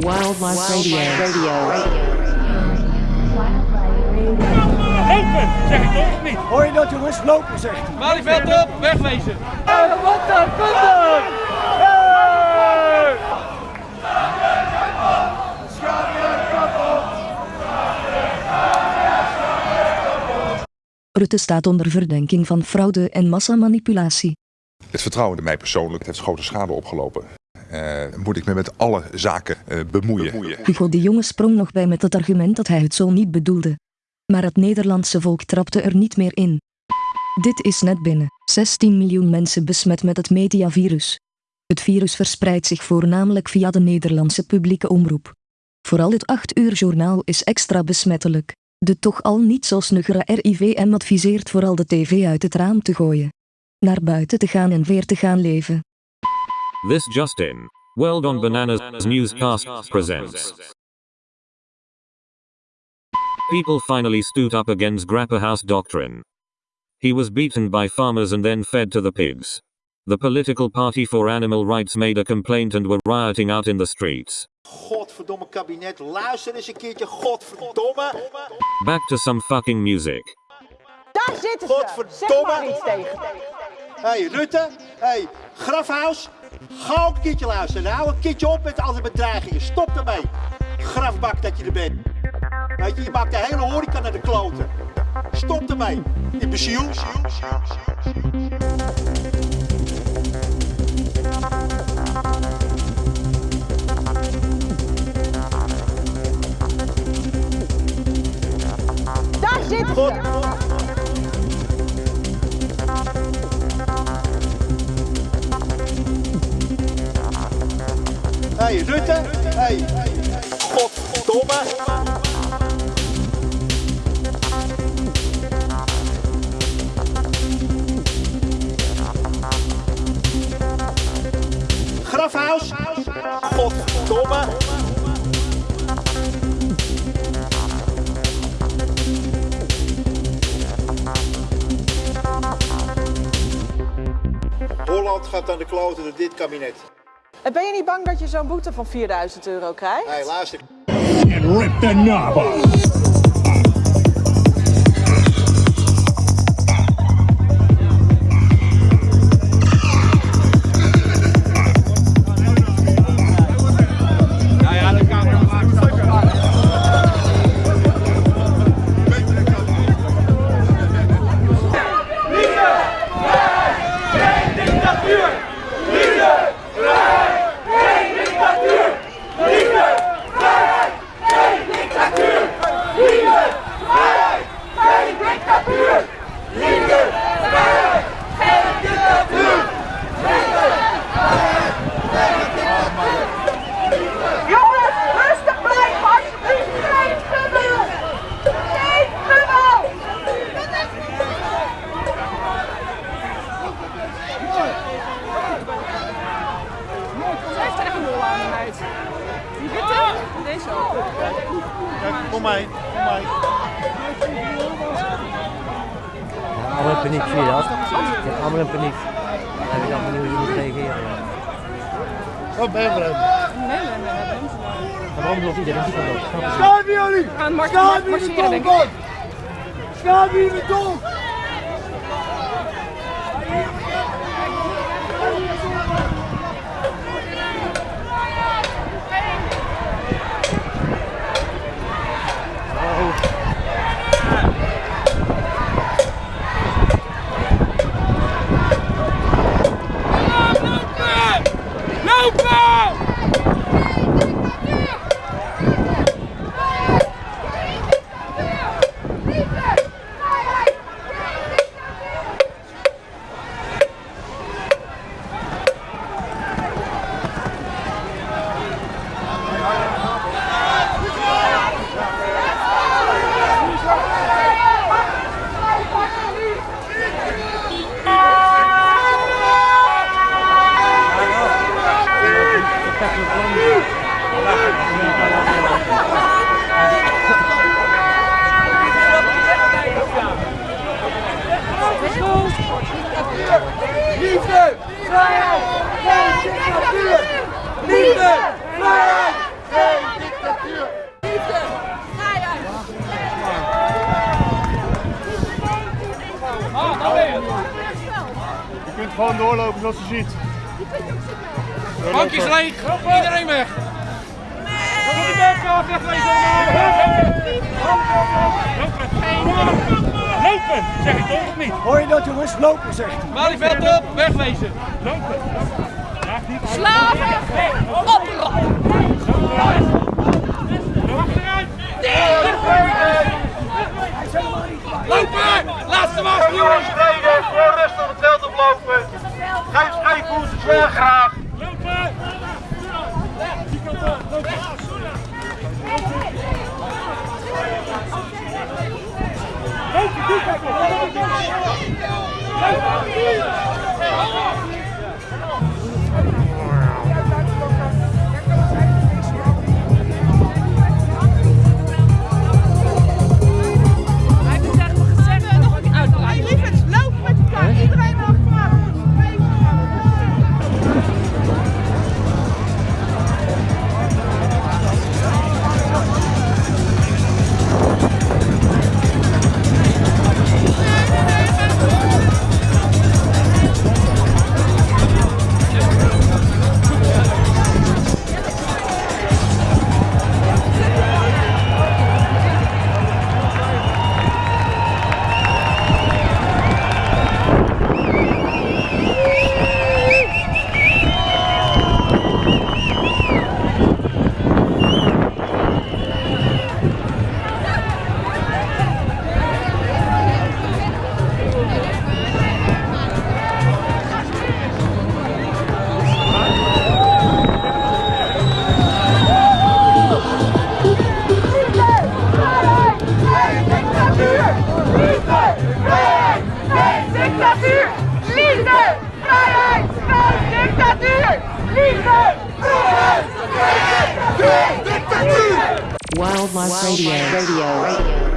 Wildlife Radio. Radio. Lopen, zeg ik toch of niet? Hoor je dat jongens? Lopen zegt hij. Malieveld op, wegwezen. Wat dan? Kom dan! Rutte staat onder verdenking van fraude en massamanipulatie. Het vertrouwen in mij persoonlijk heeft grote schade opgelopen. Uh, moet ik me met alle zaken uh, bemoeien. Hugo de Jonge sprong nog bij met het argument dat hij het zo niet bedoelde. Maar het Nederlandse volk trapte er niet meer in. Dit is net binnen. 16 miljoen mensen besmet met het mediavirus. Het virus verspreidt zich voornamelijk via de Nederlandse publieke omroep. Vooral het 8 uur journaal is extra besmettelijk. De toch al niet zo snuggere RIVM adviseert vooral de tv uit het raam te gooien. Naar buiten te gaan en weer te gaan leven. This Justin. World on Bananas Newscast presents. People finally stood up against Grapperhaus doctrine. He was beaten by farmers and then fed to the pigs. The political party for animal rights made a complaint and were rioting out in the streets. Godverdomme kabinet, luister eens een keertje, godverdomme. Back to some fucking music. Daar zitten ze. Zeg maar iets tegen. Hey, Rutte, hey, Grafhuis, ga ook een keertje luisteren. Hou een keertje op met al die bedreigingen. Stop ermee. Grafbak dat je er bent. Weet je, je maakt de hele horeca naar de kloten. Stop ermee. Imbeciel. Daar zitten God. Hey, Rutte. Hey. Godverdomme. Grafhuis. Godverdomme. Holland gaat aan de kloten door dit kabinet. Ben je niet bang dat je zo'n boete van 4000 euro krijgt? Hé, hey, luister. And rip the knob off. Wat ben je hem? Nee, nee, nee, waarom loopt iedereen die jullie! Marcheren, denk ik. jullie! Zoals je ziet. Bankjes leeg. Iedereen weg. Lopen, zeg ik toch of niet? Hoor je dat jongens? Lopen zegt hij. Malieveld op, wegwezen. Lopen. Slaven! Achteruit. Lopen! Laatste wacht, zwaar graag. Lopen! Die lopen. Lopen, Wildlife Radio. Radio.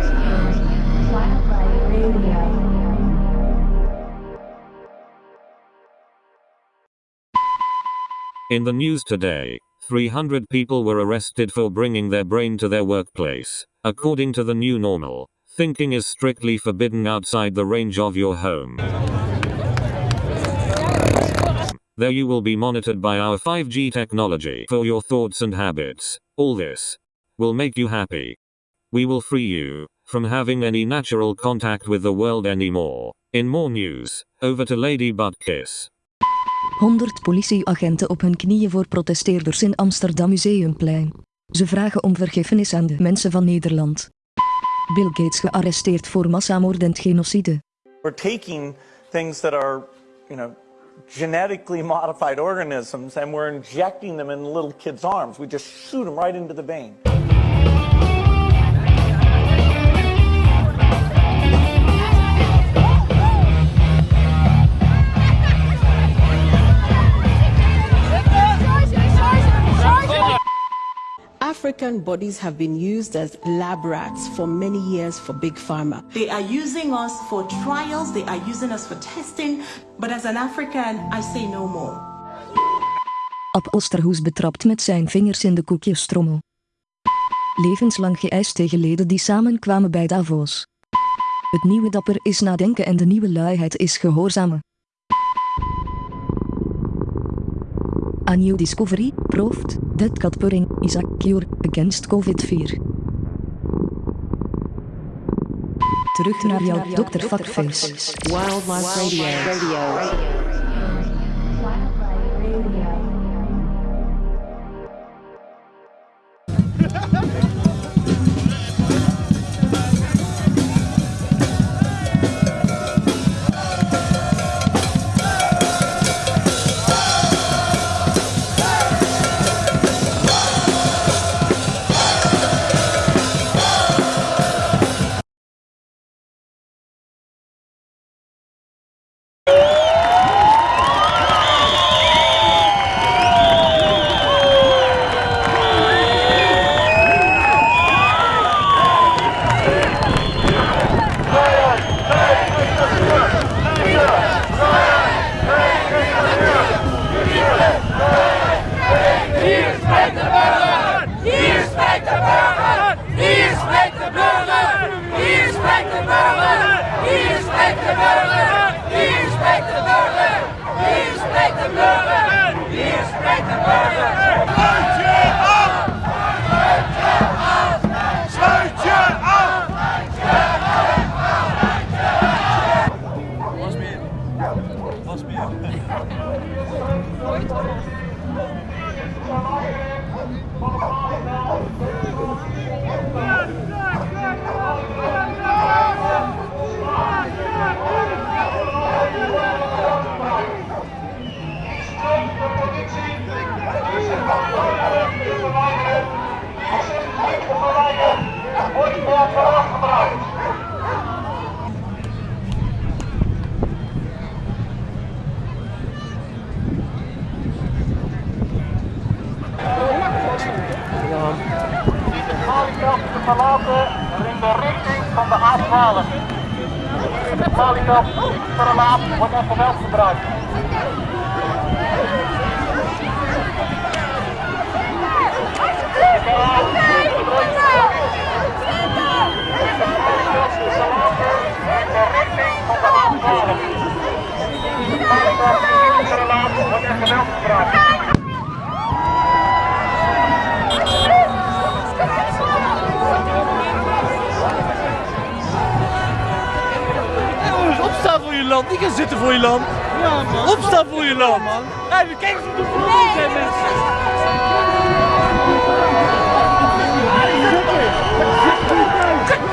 In the news today, 300 people were arrested for bringing their brain to their workplace. According to the new normal, thinking is strictly forbidden outside the range of your home. There you will be monitored by our 5G technology for your thoughts and habits. All this will make you happy. We will free you from having any natural contact with the world anymore. In more news, over to Lady Buttkiss. 100 politieagenten op hun knieën voor protesteerders in Amsterdam Museumplein. Ze vragen om vergiffenis aan de mensen van Nederland. Bill Gates gearresteerd voor massamoord en genocide. We're taking things that are, you know, genetically modified organisms and we're injecting them in little kids' arms. We just shoot them right into the vein. African bodies have been used as lab rats for many years for Big Pharma. They are using us for trials, they are using us for testing, but as an African, I say no more. Ab Osterhoes betrapt met zijn vingers in de koekjestrommel. Levenslang geëist tegen leden die samenkwamen bij Davos. Het nieuwe dapper is nadenken en de nieuwe luiheid is gehoorzamen. A new discovery, proved, that cat purring is a cure against COVID-4. Terug naar jouw Dr. Fuckface. Wildlife Radio. Radio. 저희처럼 verlaten in de richting van de A12. Malieveld verlaat wordt er geweld gebruikt. Niet gaan zitten voor je land. Ja, man. Opstaan voor je land. man. Hey, kijk eens hoe de zijn mensen. Ah,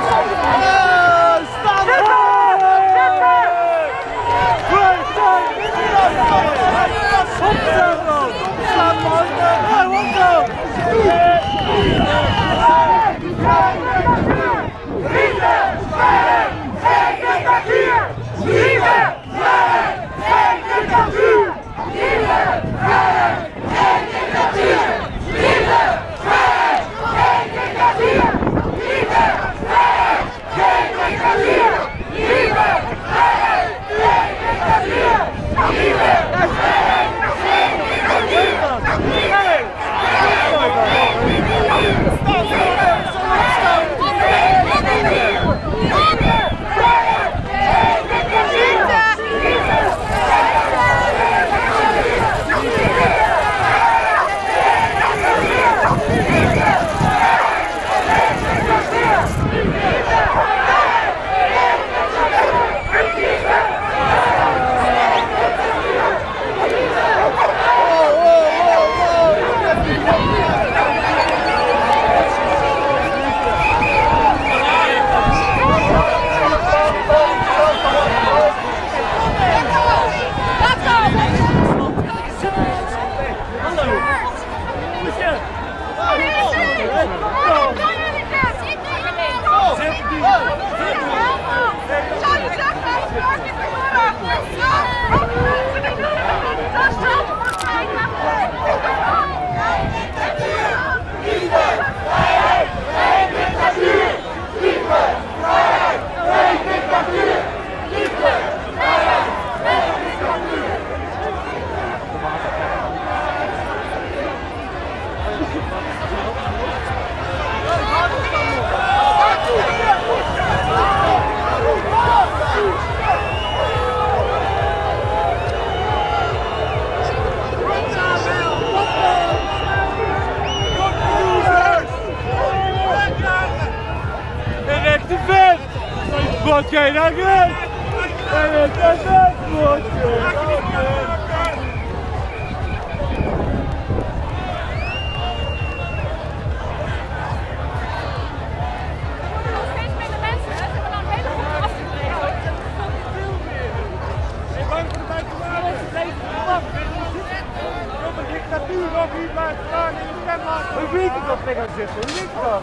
dictatuur nog hier blijft staan in de. Hoe weet je dat we gaan zitten? Hoe weet je dat?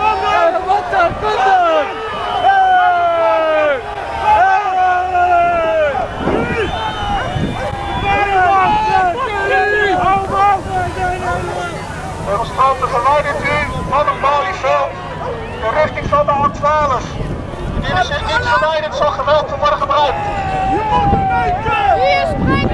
Kom dan! Wat dan? Kom dan! Hey! Demonstranten verwijderd u van het Malieveld in richting van de A12. Indien u zich niet verwijderd zal geweld worden gebruikt. Hier spreekt de Of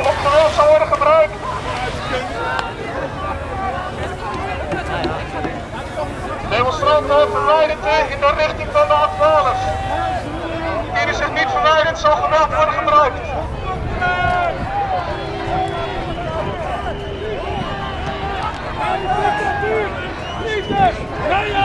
of geweld zou worden gebruikt. Demonstranten verwijderd in de richting van de afvalers. Dienen zich niet verwijderd zal geweld worden gebruikt. Nee!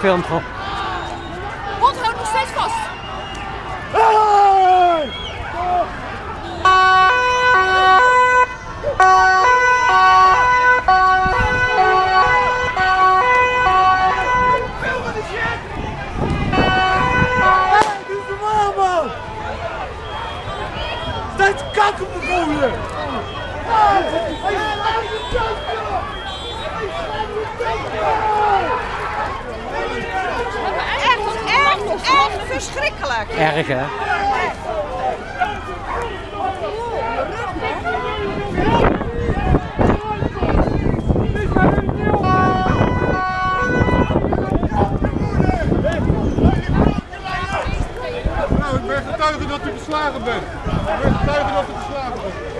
非常疼。verschrikkelijk. Erg, hè? Nou, getuige dat u geslagen bent. Ik ben getuige dat u geslagen bent.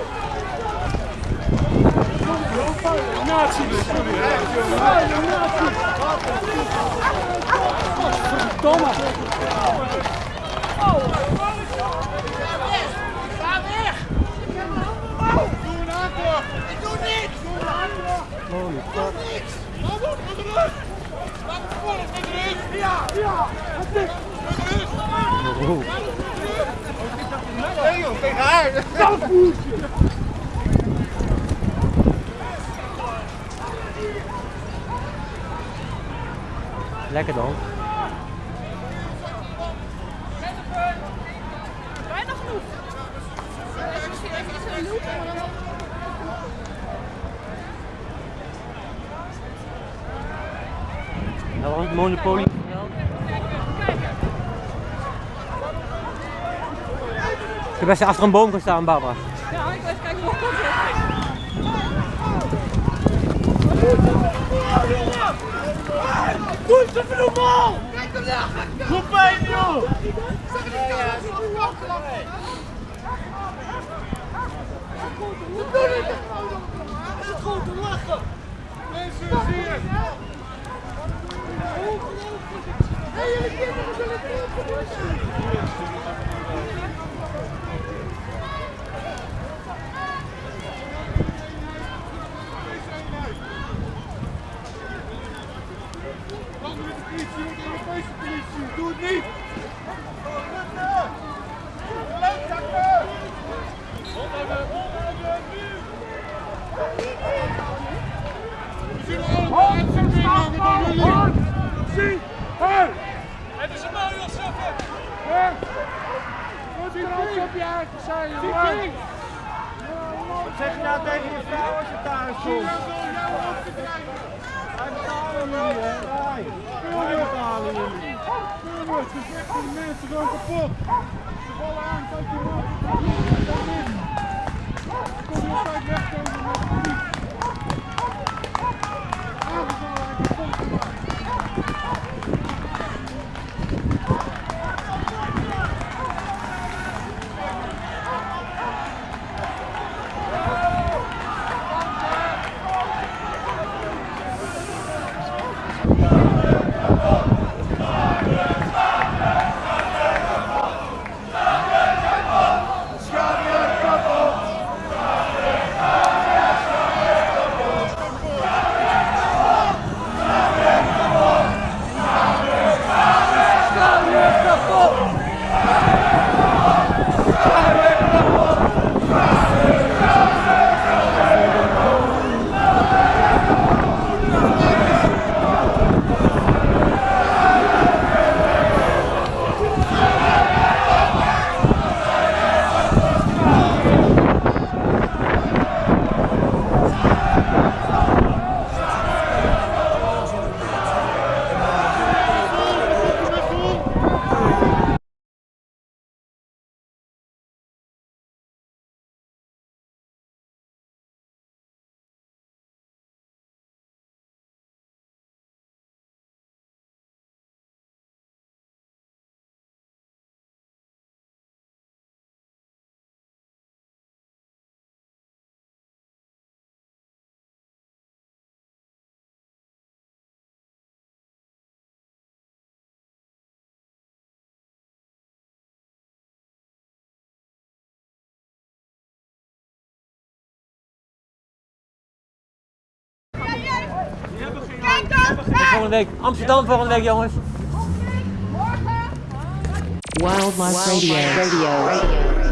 Lekker dan. Bijna genoeg. Even, misschien even iets in de loop. maar dan- Dat was het monopolie. Je best achter een boom gaan staan, Barbara. Ja, ik even kijken hoe het. Doe eens even normaal! Kijk hem daar! Hoe pijn, joh! Wat doe je? Is het gewoon te lachen? Mensen, zie je. Hé, jullie kinderen zullen het. Doe het niet. Rutte. Leukzakken. Mensen gewoon kapot. Ze vallen aan, kijk je altijd wegkomen met de politie. Aangevallen en kapot gemaakt. Kijk dan! Volgende week Amsterdam volgende week, jongens. Wildlife Radio. Radio. Radio.